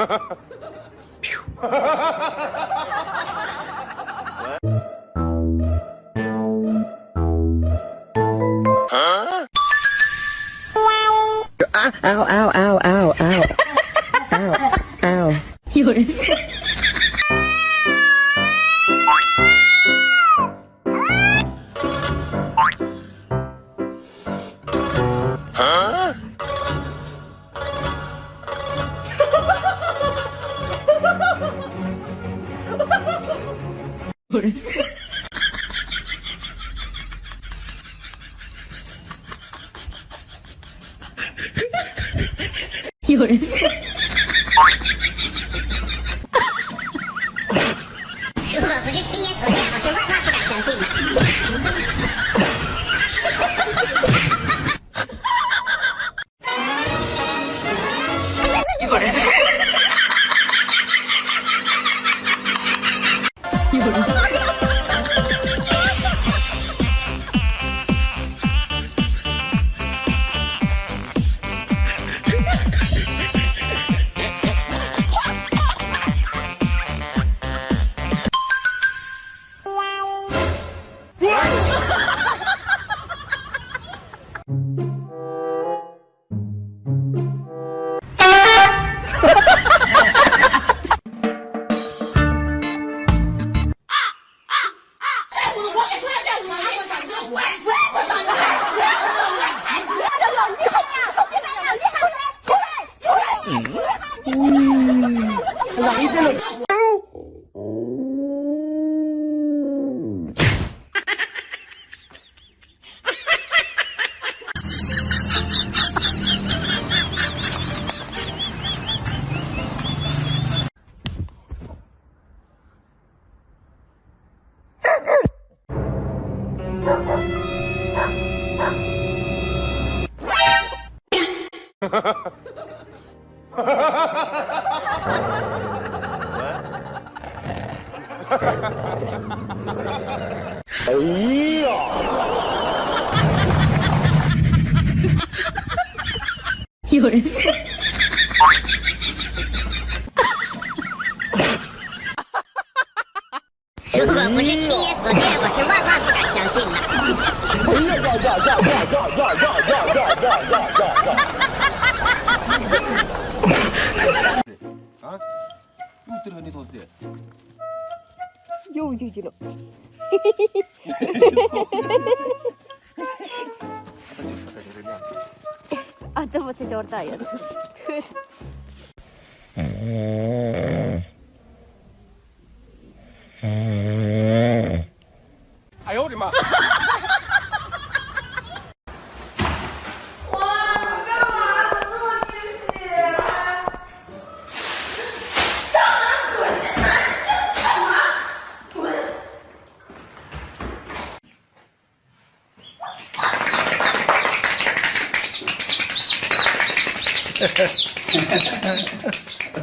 Ow! Ow, ow, ow, ow, ow, ow, ow. 有人。来这个哎呀有人。如果不是亲眼所见，我是万万不敢相信的。哎呀呀呀呀呀呀呀呀呀呀呀！啊又就去了。啊，对不起，就是大爷。哎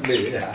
bị hả?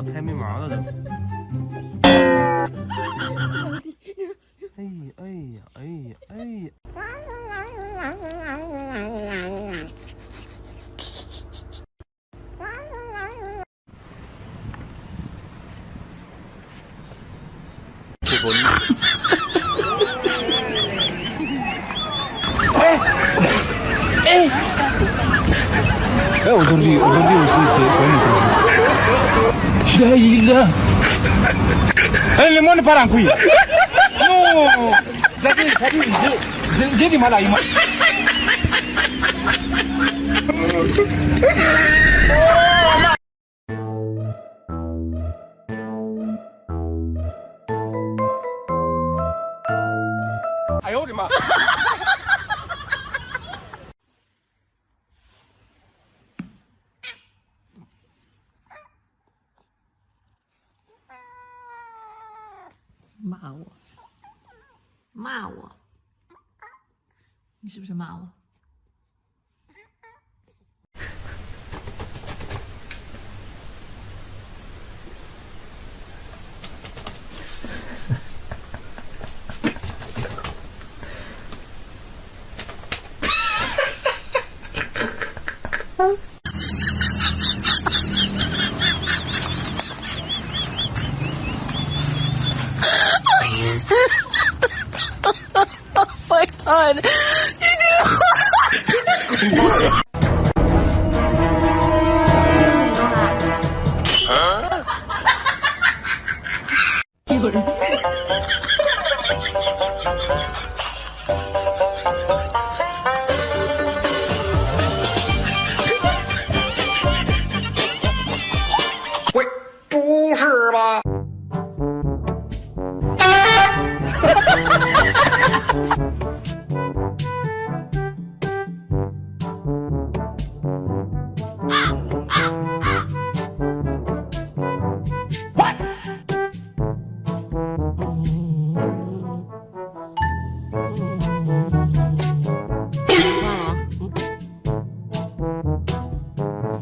脑瓜子拍没毛了都。哎呀哎呀哎呀哎呀！哎，我说绿，我说绿是谁谁女同学？来一个，哎，你莫你把人亏，哟，这个这个你。这这你妈来一毛。哎呦我的妈！骂我，骂我，你是不是骂我？on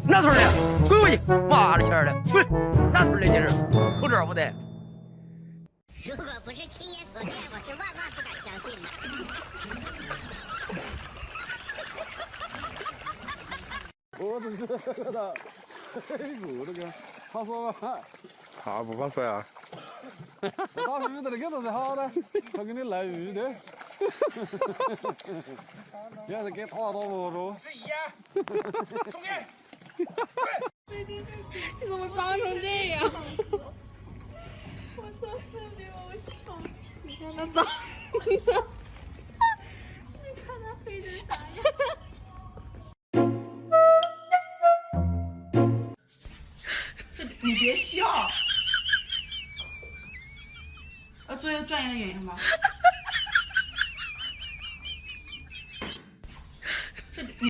哪村的？滚回去！妈的钱儿的，滚！哪村的你是？口罩不戴。如果不是亲眼所见，我是万万不敢相信的。我这是的，黑股那个，他说嘛，他不怕摔啊？打鱼的那个都是好的，他给你来鱼的，你 要是给他多不着。你怎么脏成这样？我操！特别我笑死！你看他脏的，你看他黑成啥样？你别笑。啊，作为专业的演员吗？